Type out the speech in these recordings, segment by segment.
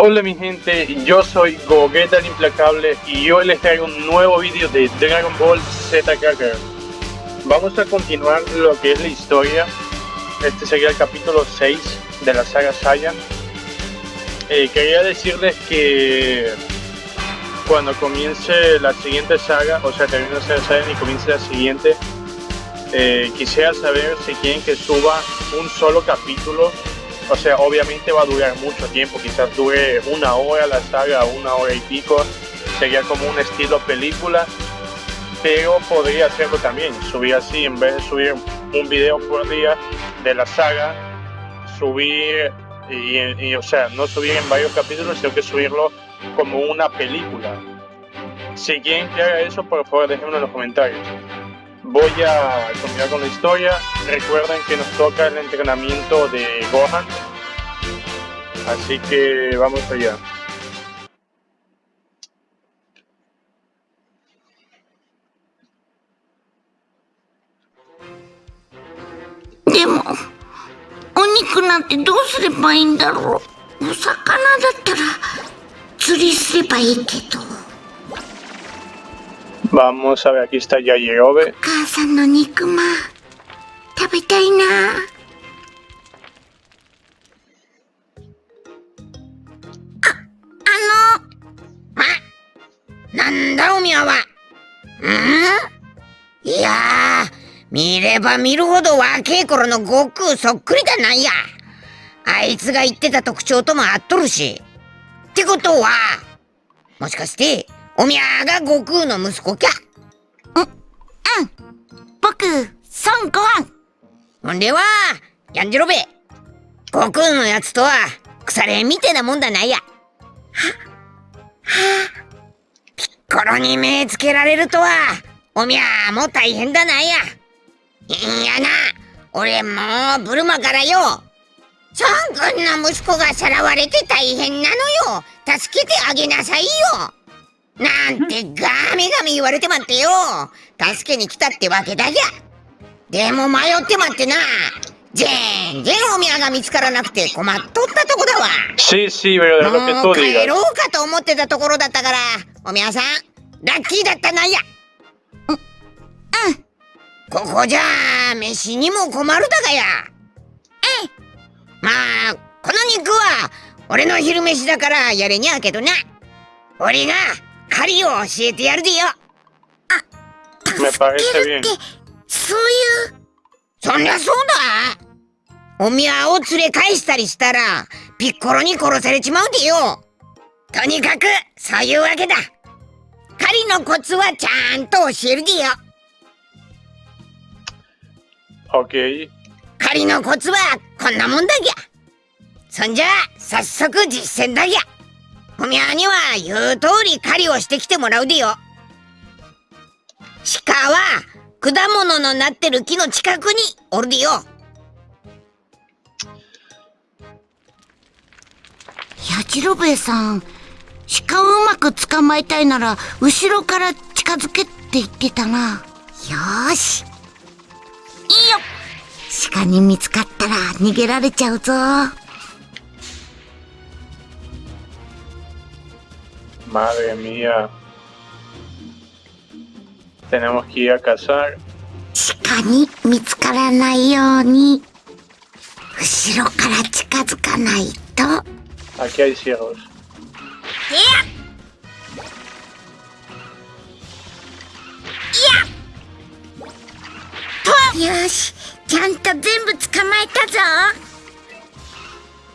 Hola mi gente, yo soy Gogeta el Implacable y hoy les traigo un nuevo vídeo de Dragon Ball Z Kakarot. Vamos a continuar lo que es la historia. Este sería el capítulo 6 de la saga Saiyan. Eh, quería decirles que cuando comience la siguiente saga, o sea, termine la saga Saiyan y comience la siguiente, eh, quisiera saber si quieren que suba un solo capítulo o sea, obviamente va a durar mucho tiempo, quizás dure una hora la saga, una hora y pico, sería como un estilo película, pero podría hacerlo también, subir así, en vez de subir un video por día de la saga, subir, y, o sea, no subir en varios capítulos, sino que subirlo como una película. Si quieren que haga eso, por favor déjenme en los comentarios voy a continuar con la historia. Recuerden que nos toca el entrenamiento de Gohan. Así que vamos allá. Vamos a ver, aquí está Yajirobe. 母さんの肉まん食べたいなああのまなんだおみやはんいや見れば見るほど若え頃の悟空そっくりだなんや.あいつが言ってた特徴とも合っとるしってことはもしかしておみゃが悟空の息子きゃ。うん。うん。僕孫悟飯。ほんではやんじろべ。悟空のやつとは腐れみてえなもんだないや。ははピッコロに目つけられるとはおみゃも大変だないや。いやな俺もうブルマからよ。孫君の息子がさらわれて大変なのよ。助けてあげなさいよなんてガミガミ言われてまってよ。助けに来たってわけだじゃ。でも迷ってまってな。全然お宮が見つからなくて困っとったとこだわ。que も tú う帰.ろうかと思ってたところだったからお宮さんラッキーだったなんや。うん。うんここじゃあ飯にも困るだがや。ええまあこの肉は俺の昼飯だからやれにゃけどな。俺が狩りを教えてやるでよ。Me parece bien. そういう。そりゃそうだ。お宮を連れ返したりしたらピッコロに殺されちまうでよ。とにかくそういうわけだ。狩りのコツはちゃんと教えるでよ。Ok. 狩りのコツはこんなもんだぎゃ。そんじゃ早速実践だぎゃお宮には言う通り狩りをしてきてもらうでよ。鹿は果物のなってる木の近くにおるでよ。やじろべえさん鹿をうまく捕まえたいなら後ろから近づけって言ってたな。よーし。いいよ。鹿に見つかったら逃げられちゃうぞ Madre mía. Tenemos que ir a cazar. Aquí hay ciervos.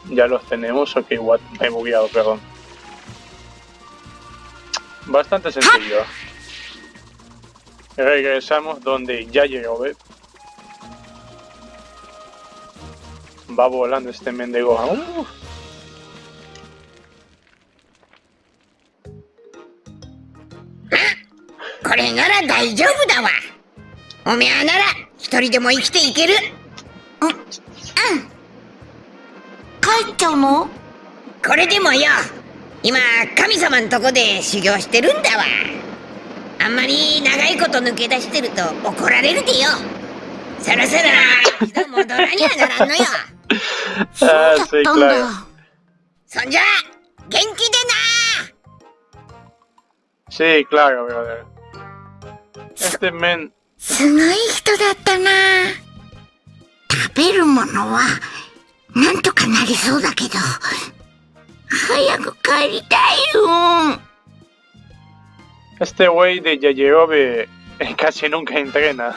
Ya los tenemos, ok, what, me he bugueado, perdón. Bastante sencillo. Regresamos donde ya llegó, ¿ves? Va volando este mendigo. ¡Uh! 今神様んとこで修行してるんだわ。あんまり長いこと抜け出してると怒られるでよ。そろそろ一度戻らにゃならんのよ。そうだったんだ.そんじゃ気で Sí, claro, brother. Este men すごい人だったな。食べるものはなんとかなりそうだけど 早く帰りたいよ Este güey de Yayerobe casi nunca entrena.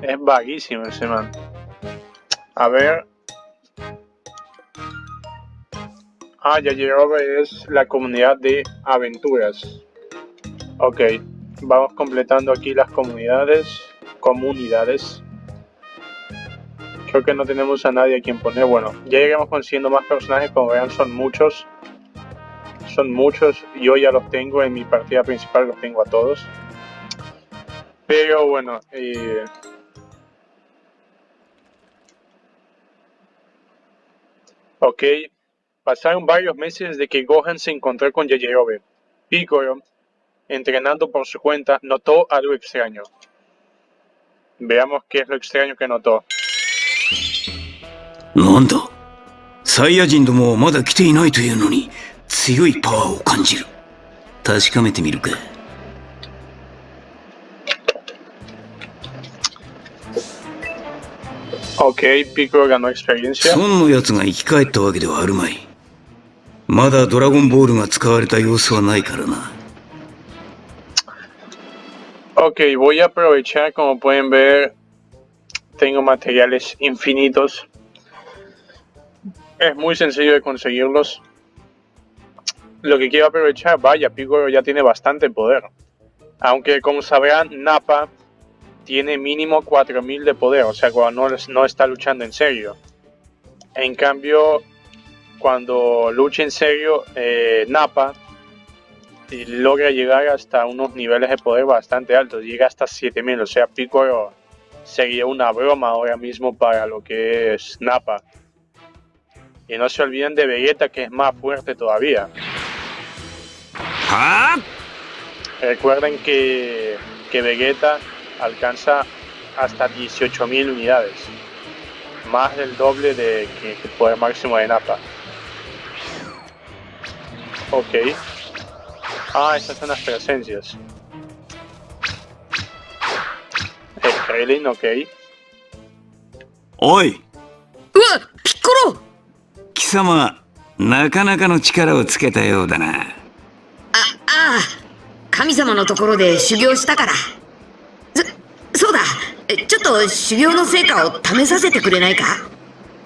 Es vaguísimo ese man. A ver. Ah, Yayerobe es la comunidad de aventuras. Ok, vamos completando aquí las comunidades. Comunidades. Creo que no tenemos a nadie a quien poner. Bueno, ya lleguemos consiguiendo más personajes. Como vean, son muchos son muchos, yo ya los tengo en mi partida principal, los tengo a todos. Pero bueno, eh, ok, pasaron varios meses desde que Gohan se encontró con Yajirobe. Piccolo, entrenando por su cuenta, notó algo extraño. Veamos qué es lo extraño que notó. なんだ？サイヤ人どもはまだ来ていないというのに強いパワーを感じる。確かめてみるか。Ok, Piccolo ganó experiencia. 孫のやつが生き返ったわけではあるまい。まだドラゴンボールが使われた様子はないからな。Ok, voy a aprovechar, como pueden ver, tengo materiales infinitos. Es muy sencillo de conseguirlos. Lo que quiero aprovechar, vaya, Piccolo ya tiene bastante poder. Aunque como sabrán, Nappa tiene mínimo 4000 de poder, o sea, cuando no, está luchando en serio. En cambio, cuando lucha en serio, eh, Nappa y logra llegar hasta unos niveles de poder bastante altos, llega hasta 7000, o sea, Piccolo sería una broma ahora mismo para lo que es Nappa. Y no se olviden de Vegeta, que es más fuerte todavía. はあ Recuerden que, que Vegeta alcanza hasta 18.000 unidades, más del doble de que el poder máximo de Nappa. Ok. Ah, estas son las presencias. El Krillin, ok. おいうわピッコロ貴様なかなかの力をつけたようだなあああ神様のところで修行したからそそうだえちょっと修行の成果を試させてくれないか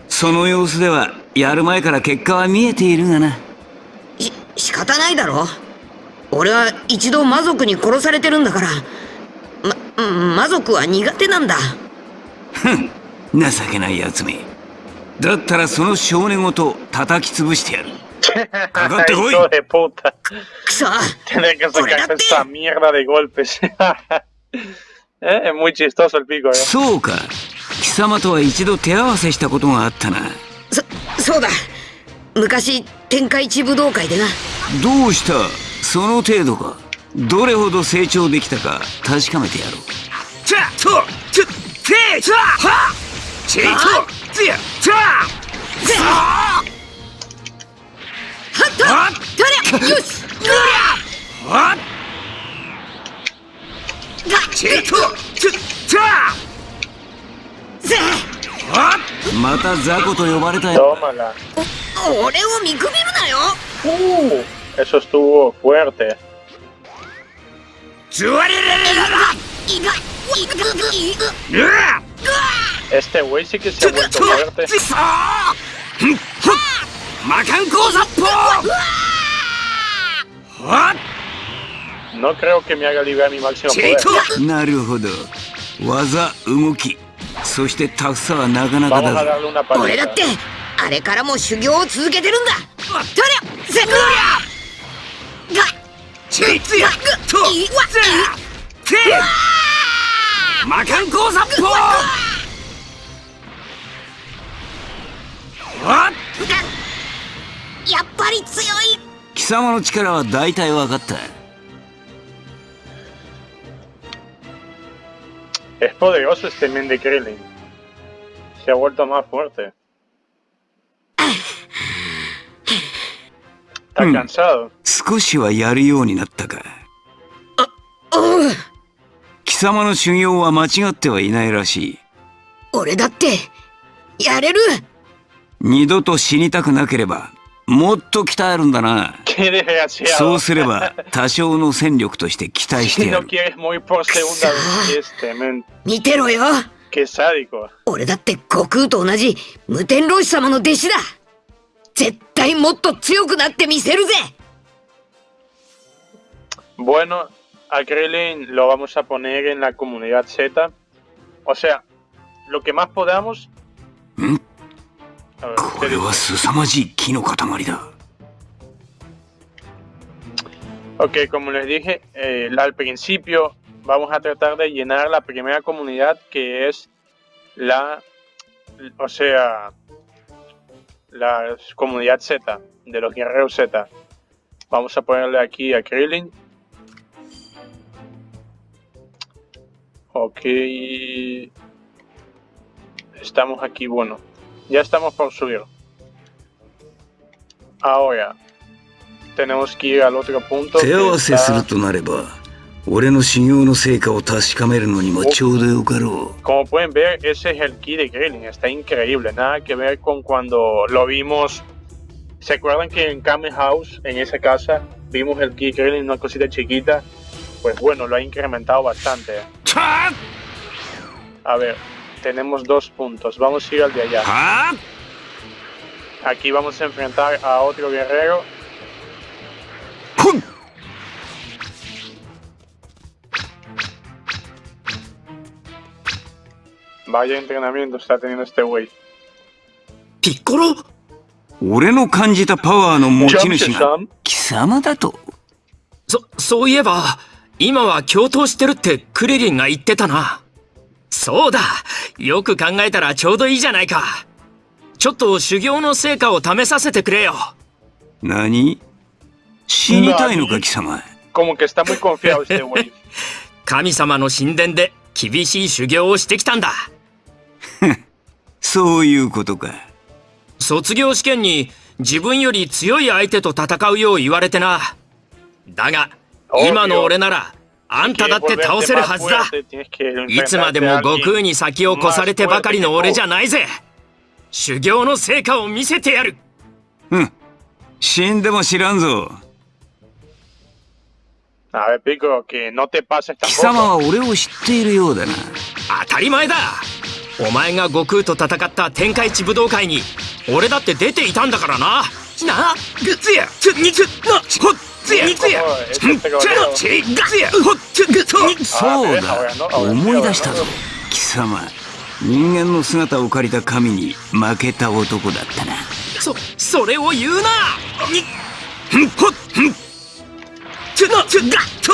その様子ではやる前から結果は見えているがなし仕方ないだろ俺は一度魔族に殺されてるんだからまうん、魔族は苦手なんだ。ふん、情けない奴め。だったらその少年ごと叩き潰してやる。かかってこい くそ そうか。貴様とは一度手合わせしたことがあったな。そ、そうだ。昔、天下一武道会でな。どうした？その程度か。どれほど成長できたか確かめてやろう。チャチョチチャハチェイトチャはっとりゃよし！ハチェイトチュチまた雑魚と呼ばれたよ。俺を見くびるなよ。Uh, eso estuvo fuerte. Este güey sí que se ha vuelto fuerte. No creo que me haga liberar mi máximo poder. トなるほど技動きそしてタフさはなかなかだぞ俺だってあれからも修行を続けてるんだとりゃせとりゃチェイツヤといわて魔漢光殺法はやっぱり強い貴様の力は大体分かった Es poderoso este men de Krillin. Se ha vuelto más fuerte. Mm. 少しはやるようになったかおう貴様の修行は間違ってはいないらしい俺だってやれる二度と死にたくなければもっと鍛えるんだな.そうすれば多少の戦力として期待してやる.見てろよ.俺だって悟空と同じ無天老師様の弟子だ 絶対もっと強くなってみせるぜ Bueno, a Krillin lo vamos a poner en la comunidad Z. O sea, lo que más podamos. ¿Mm? A ver, こ ¿qué れ dice? は凄まじい木の塊だ Ok, como les dije eh, al principio, vamos a tratar de llenar la primera comunidad que es la, o sea, la comunidad Z, de los guerreros Z. Vamos a ponerle aquí a Krillin. Ok. Estamos aquí, bueno. Ya estamos por subir. Ahora, tenemos que ir al otro punto. 俺の修行の成果を確かめるのにもちょうどよかろ Como pueden ver, ese es el ki de Krillin, está increíble, nada que ver con cuando lo vimos. ¿Se acuerdan que en Kame House, en esa casa, vimos el ki de Krillin, una cosita chiquita? Pues bueno, lo ha incrementado bastante. うはA ver, tenemos dos puntos, vamos a ir al de allá. は Aquí vamos a enfrentar a otro guerrero. Vaya entrenamiento está teniendo este güey. ピッコロ？俺の感じたパワーの持ち主が.貴様だとそ、そういえば、今は共闘してるってクリリンが言ってたな。そうだよく考えたらちょうどいいじゃないか。ちょっと修行の成果を試させてくれよ。何？死にたいのか貴様？神様の神殿で厳しい修行をしてきたんだ。そういうことか卒業試験に自分より強い相手と戦うよう言われてな。だが、今の俺なら、あんただって倒せるはずだ。いつまでも悟空に先を越されてばかりの俺じゃないぜ修行の成果を見せてやるうん死んでも知らんぞ貴様.は俺を知っているようだな当たり前だお前が悟空と戦った天下一武道会に俺だって出ていたんだからな。なぐつやつにつなほっつや。つや。つんちゃちがつや。ほっつぐとそう。だ。思い出したぞ。貴様人間の姿を借りた神に負けた男だったな。そそれを言うな。にふんほっふん。つなつがと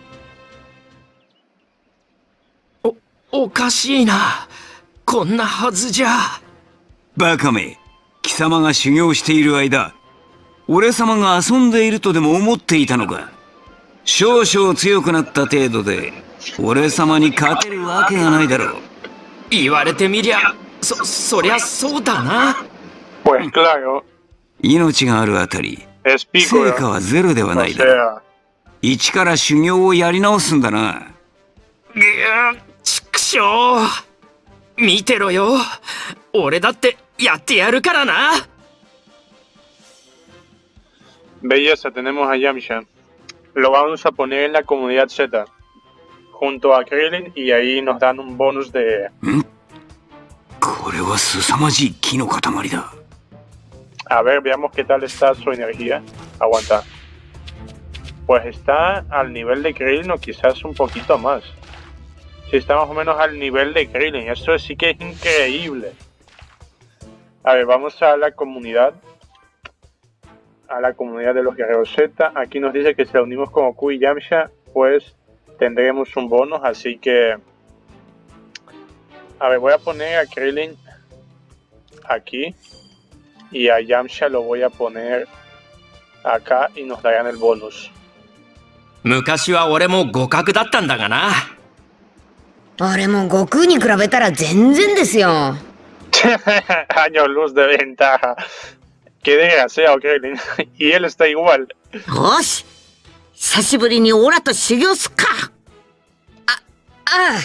おおかしいな。こんなはずじゃ。バカめ。貴様が修行している間俺様が遊んでいるとでも思っていたのか。少々強くなった程度で俺様に勝てるわけがないだろう。言われてみりゃそそりゃそうだな。命があるあたり成.果はゼロではないだろう。sea, 一から修行をやり直すんだなしょう見てろよ俺だってやってやるからな belleza, tenemos a Yamcha. Lo vamos a poner en la comunidad Z. Junto a Krillin y ahí nos dan un bonus de... これは凄まじい木の塊だ A ver, veamos qué tal está su energía. Aguanta. Pues está al nivel de Krillin o quizás un poquito más. Sí, está más o menos al nivel de Krillin. Esto sí que es increíble. A ver, vamos a la comunidad. A la comunidad de los guerreros Z. Aquí nos dice que si la unimos con Goku y Yamcha, pues tendremos un bonus. Así que... A ver, voy a poner a Krillin aquí. Y a Yamcha lo voy a poner acá y nos darán el bonus. 昔は俺も互角だったんだがな あれも悟空に比べたら全然ですよ。 Años luz de ventaja. Qué desgraciado, Krillin. y él está igual. よし久しぶりにオラと修行すっかああ、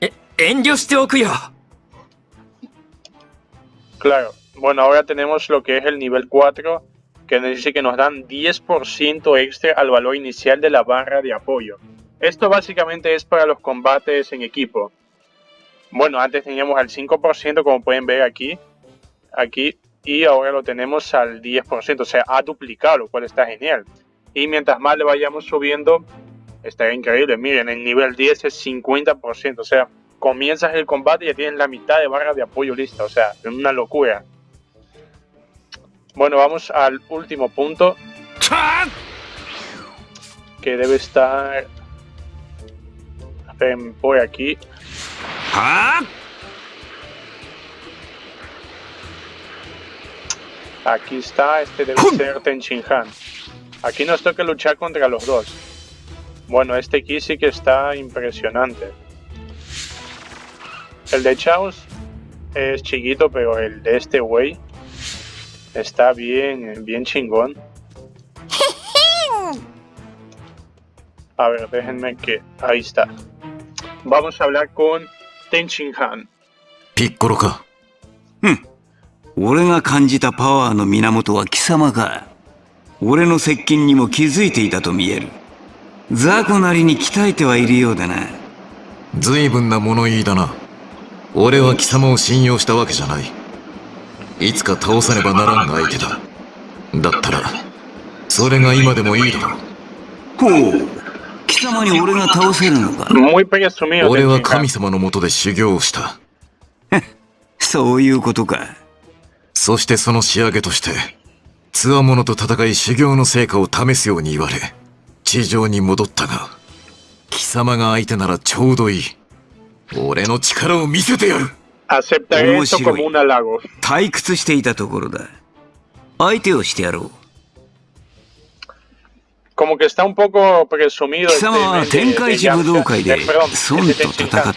え遠慮しておくよ Claro. Bueno, ahora tenemos lo que es el nivel 4, que nos dice que nos dan 10% extra al valor inicial de la barra de apoyo. Esto básicamente es para los combates en equipo. Bueno, antes teníamos al 5%, como pueden ver aquí. Aquí. Y ahora lo tenemos al 10%. O sea, ha duplicado, lo cual está genial. Y mientras más le vayamos subiendo, está increíble. Miren, el nivel 10 es 50%. O sea, comienzas el combate y ya tienes la mitad de barra de apoyo lista. O sea, es una locura. Bueno, vamos al último punto. Que debe estar... Por aquí. はあ Aquí está, este debe ser Tenchin Han. Aquí nos toca luchar contra los dos. Bueno, este aquí sí que está impresionante. El de Chaos es chiquito, pero el de este güey está bien, bien chingón. A ver, déjenme que... Ahí está. Vamos a hablar con Tenchin Han. ピッコロか俺が感じたパワーの源は貴様か俺の接近にも気づいていたと見える雑魚なりに鍛えてはいるようだな随分な物言いだな俺は貴様を信用したわけじゃないいつか倒さねばならん相手だだったらそれが今でもいいだろうほう貴様に俺が倒せるのか？俺は.神様のもとで修行をした。そういうことか。そしてその仕上げとして強者と戦い修行の成果を試すように言われ地上に戻ったが貴様が相手ならちょうどいい。俺の力を見せてやる。Como un halago. 退屈していたところだ。相手をしてやろう貴様は天界寺武道会で孫 un poco presumido.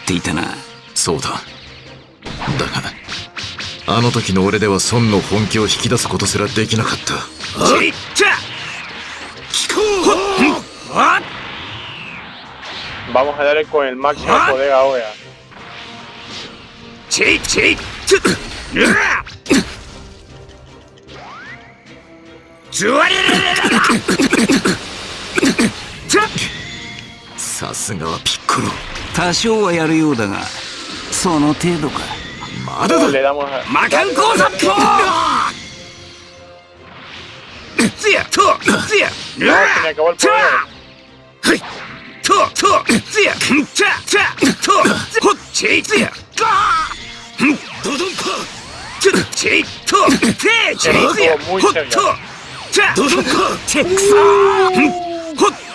あの時の俺では孫の本気を引き出すことすらできなかった。ちっちゃ！聞こう！はっはっはっはっはっはっはっはっはっはっはっはっはっはっはっさすがはピッコロ。多少はやるようだがその程度か。まだだ.魔漢光殺法つや。とつや。No, se me acabó el ちゃ poder. はい。ととつやちゃちゃとほっちつやドドンコちちとてちつやほっとちゃドドンコちくそほっ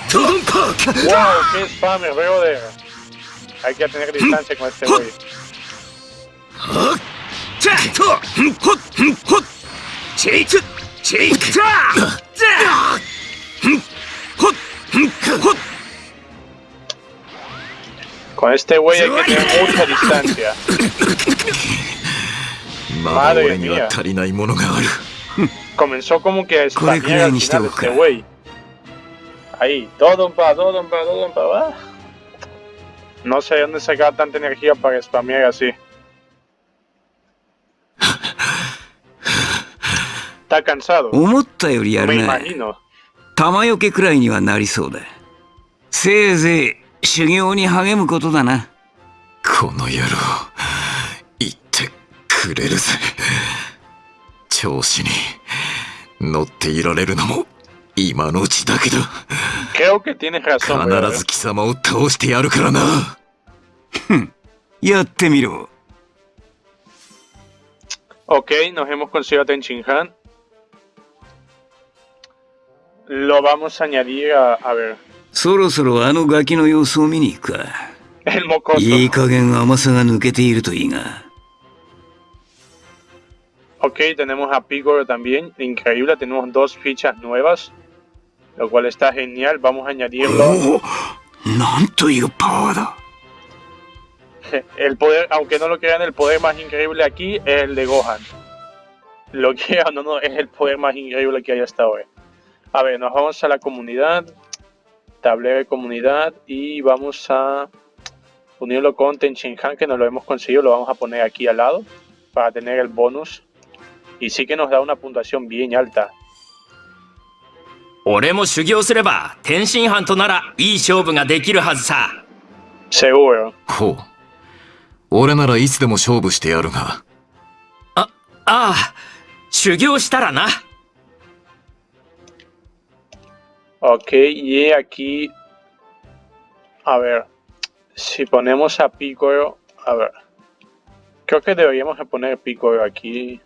Wow, qué spam el juego de. Hay que tener distancia con este güey. Con este güey hay que tener mucha distancia. Madre mía. Comenzó como que a spamear este güey. Ahí, todo un pa, todo un pa, todo un pa, va. No sé dónde sacaba tanta energía para spamear así. Está cansado. 思ったよりや Me るな imagino. 玉よけくらいにはなりそうだせいぜい修行に励むことだなこの野郎言ってくれるぜ調子に乗っていられるのも今のうちだけだ Creo que tienes razón. 必 brother. ず貴様を倒してやるからなやってみろ Ok, nos hemos conseguido a Tenchin Han. Lo vamos a añadir a, a ver, そろそろあのガキの様子を見に行くか el mocoso. いい加減甘さが抜けているといいが Ok, tenemos a Picoro también. Increíble, tenemos dos fichas nuevas. lo cual está genial. Vamos a añadirlo. Oh, el poder, aunque no lo crean, el poder más increíble aquí es el de Gohan. Lo que no, no, es el poder más increíble que hay hasta hoy. A ver, nos vamos a la comunidad, tablero de comunidad y vamos a unirlo con Tenchinhan, que no lo hemos conseguido, lo vamos a poner aquí al lado para tener el bonus. Y sí que nos da una puntuación bien alta, 俺も修行すれば天津飯とならいい勝負ができるはずさ Seguro. ほう。俺ならいつでも勝負してやるが、ああ修行したらな Ok, y aquí, a ver, si ponemos a Piccolo, a ver, creo que deberíamos de poner Piccolo aquí.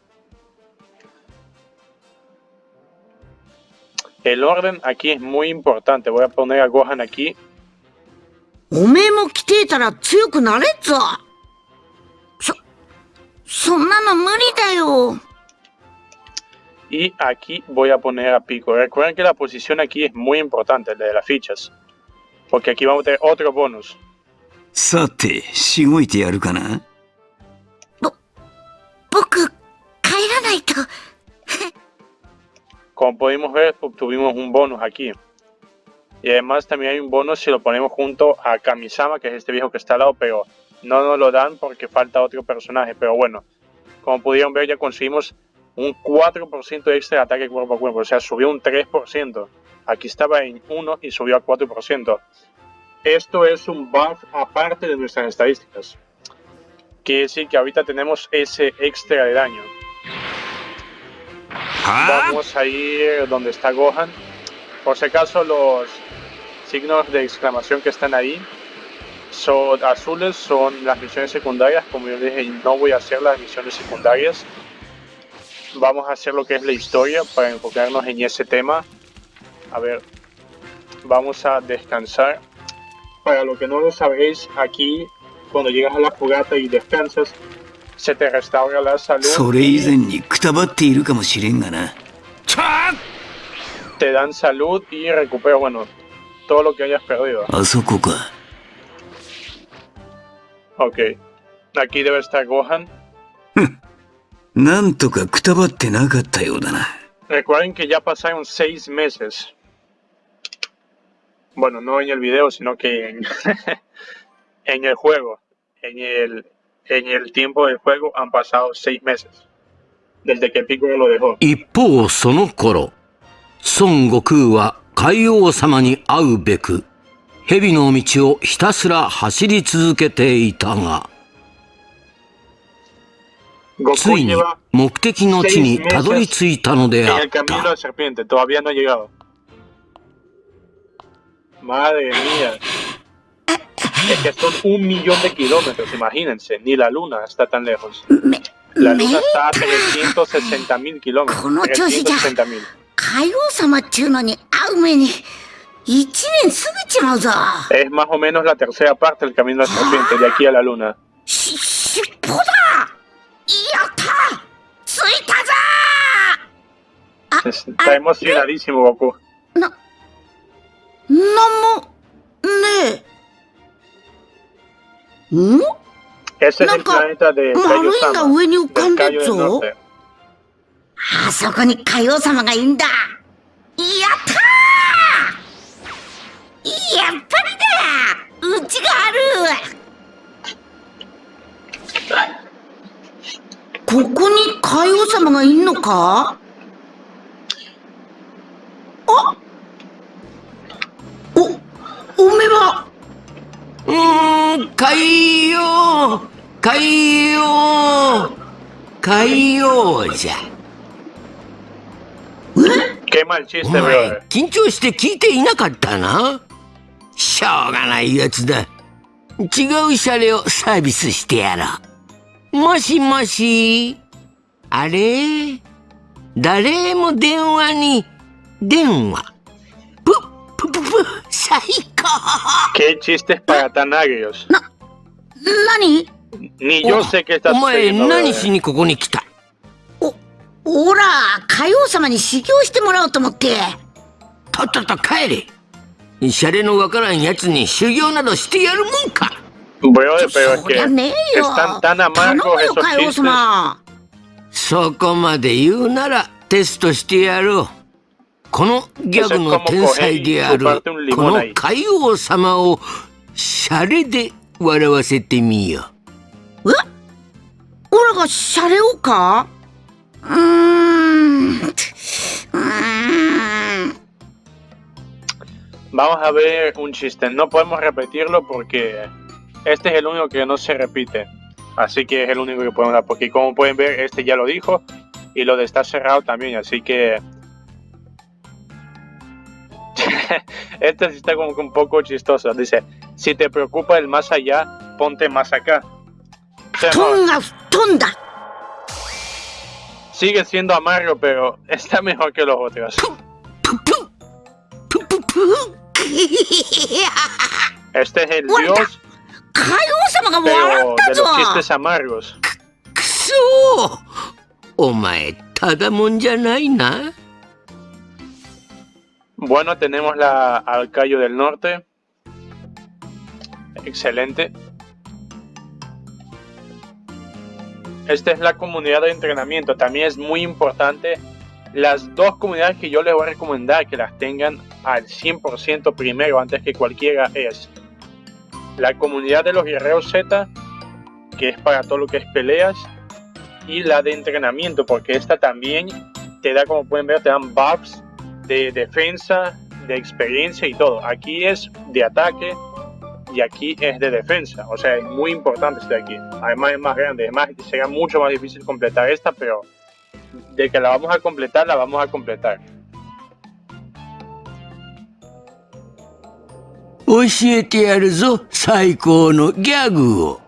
El orden aquí es muy importante, voy a poner a Gohan aquí. おめえも来ていたら強くなれっぞ。そ、そんなの無理だよ。 Y aquí voy a poner a Piccolo. Recuerden que la posición aquí es muy importante, la de las fichas. Porque aquí vamos a tener otro bonus. さてしごいてやるかな僕、帰らないと。 Como pudimos ver, obtuvimos un bonus aquí. Y además también hay un bonus si lo ponemos junto a Kamisama, que es este viejo que está al lado, pero no nos lo dan porque falta otro personaje. Pero bueno, como pudieron ver, ya conseguimos un 4% extra de ataque cuerpo a cuerpo. O sea, subió un 3%. Aquí estaba en 1 y subió a 4%. Esto es un buff aparte de nuestras estadísticas. Quiere decir que ahorita tenemos ese extra de daño. は Vamos a ir donde está Gohan. Por si acaso los signos de exclamación que están ahí son azules, son las misiones secundarias. Como yo dije, no voy a hacer las misiones secundarias. Vamos a hacer lo que es la historia para enfocarnos en ese tema. A ver, vamos a descansar. Para lo que no lo sabéis, aquí cuando llegas a la fogata y descansas, se te restaura la salud. それ以前にくたばっているかもしれんがな te dan salud y recupera, bueno, todo lo que hayas perdido. あそこか Ok. Aquí debe estar Gohan. なんとかくたばってなかったようだな Recuerden que ya pasaron seis meses. Bueno, no en el video, sino que en, en el juego. En el, en el tiempo del juego han pasado seis meses. Desde que Piccolo lo dejó. 一方その頃孫悟空は海王様に会うべく蛇の道をひたすら走り続けていたがついに目的の地にたどり着いたのであった Es que son un millón de kilómetros, imagínense. Ni la luna está tan lejos. め、 La め luna está a 360 mil kilómetros. この調子じゃ 360 mil. 海王様っちゅうのに会う目に、一年過ぎちまうぞ。 Es más o menos la tercera parte del camino de la serpiente, de aquí a la luna. し、尻尾だやった着いたぞ Está emocionadísimo Goku. な、なんも、ねえ。 ん？Es el Loco, planeta de Maruinga Kaio-sama, 上に浮かんで del ぞ。あそこに海王様がいいんだ。やったー！やっぱりだ！うちがある！ここに海王様がいんのか？あお、おめはうーん海王海王海王じゃ。お前.緊張して聞いていなかったな？しょうがないやつだ。違うシャレをサービスしてやろう。もしもし。あれ？誰も電話に電話最高 ¿Qué chistes para tan agrios? 何 Ni yo sé qué estás お前何.しにここに来たおら海王様に修行してもらおうと思ってとっとと帰れシャレのわからんやつに修行などしてやるもんか Brother, pero es que están tan 頼 amargos esos chistes. 様そこまで言うならテストしてやろう このギャグの天才であるこの海王様をシャレで笑わせてみよえオラがシャレをかうーんうーん Vamos a ver un chiste. No podemos repetirlo porque este es el único que no se repite. Así que es el único que podemos dar. Porque como pueden ver, este ya lo dijo. Y lo de estar cerrado también. Así que... esta sí está como un poco chistosa. Dice, si te preocupa el más allá, ponte más acá. ¡Tunga, tunga! Sigue siendo amargo, pero está mejor que los otros. Este es el dios pero de los chistes amargos. ¡Omae, tada janai na! Bueno, tenemos la al Cayo del Norte. Excelente. Esta es la comunidad de entrenamiento. También es muy importante. Las dos comunidades que yo les voy a recomendar que las tengan al 100% primero antes que cualquiera es la comunidad de los guerreros Z, que es para todo lo que es peleas, y la de entrenamiento, porque esta también te da, como pueden ver, te dan buffs de defensa, de experiencia y todo. Aquí es de ataque y aquí es de defensa. O sea, es muy importante este de aquí. Además es más grande. Además será mucho más difícil completar esta, pero de que la vamos a completar, la vamos a completar. Oshiete yaru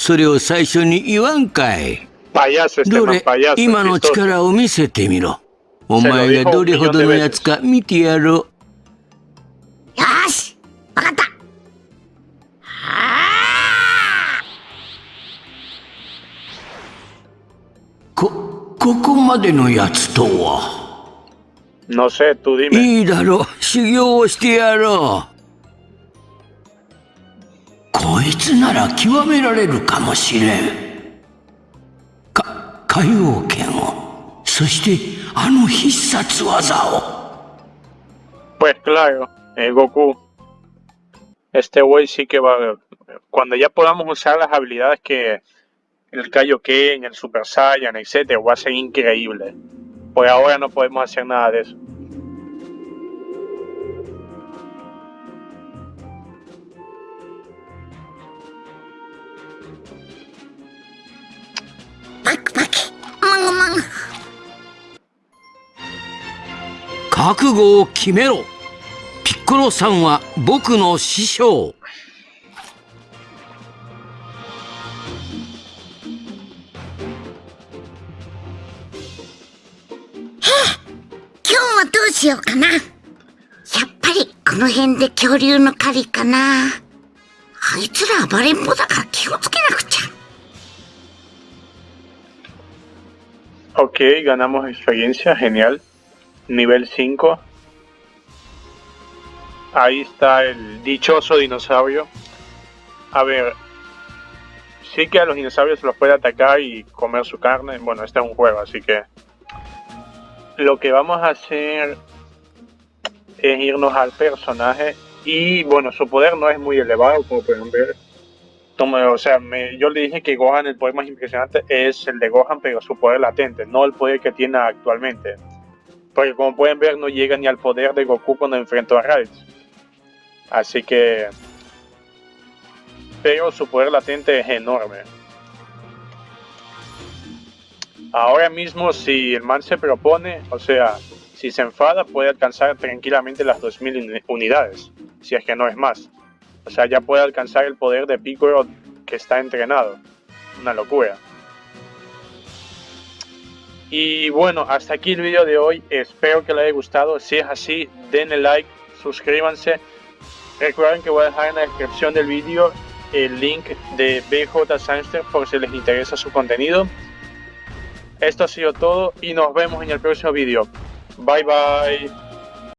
それを最初に言わんかい。どれ.今の.力を見せてみろ。お前がどれほどのやつか見てやろう。よーしわかった。はこここまでのやつとは？いいだろう。修行をしてやろう こいつなら極められるかもしれんか海王剣をそしてあの必殺技を Pues claro, eh, Goku. Este güey sí que va. Cuando ya podamos usar las habilidades que el Kaioken, el Super Saiyan, etcétera, va a ser increíble. Por ahora no podemos hacer nada de eso. Pac, まんまん覚悟を決めろ。ピッコロさんは僕の師匠。今日はどうしようかな。やっぱりこの辺で恐竜の狩りかな。あいつら暴れん坊だから気をつけなくちゃ Ok, ganamos experiencia, genial. Nivel 5. Ahí está el dichoso dinosaurio. A ver, sí que a los dinosaurios se los puede atacar y comer su carne. Bueno, este es un juego, así que lo que vamos a hacer es irnos al personaje y bueno, su poder no es muy elevado, como pueden ver. O sea, yo le dije que Gohan, el poder más impresionante es el de Gohan, pero su poder latente, no el poder que tiene actualmente. Porque como pueden ver, no llega ni al poder de Goku cuando enfrentó a Raditz. Así que... Pero su poder latente es enorme. Ahora mismo, si el man se propone, o sea, si se enfada, puede alcanzar tranquilamente las 2000 uni- unidades, si es que no es más. O sea, ya puede alcanzar el poder de Piccolo que está entrenado. Una locura. Y bueno, hasta aquí el vídeo de hoy. Espero que les haya gustado. Si es así, denle like, suscríbanse. Recuerden que voy a dejar en la descripción del vídeo el link de BJ Sangster por si les interesa su contenido. Esto ha sido todo y nos vemos en el próximo vídeo. Bye bye.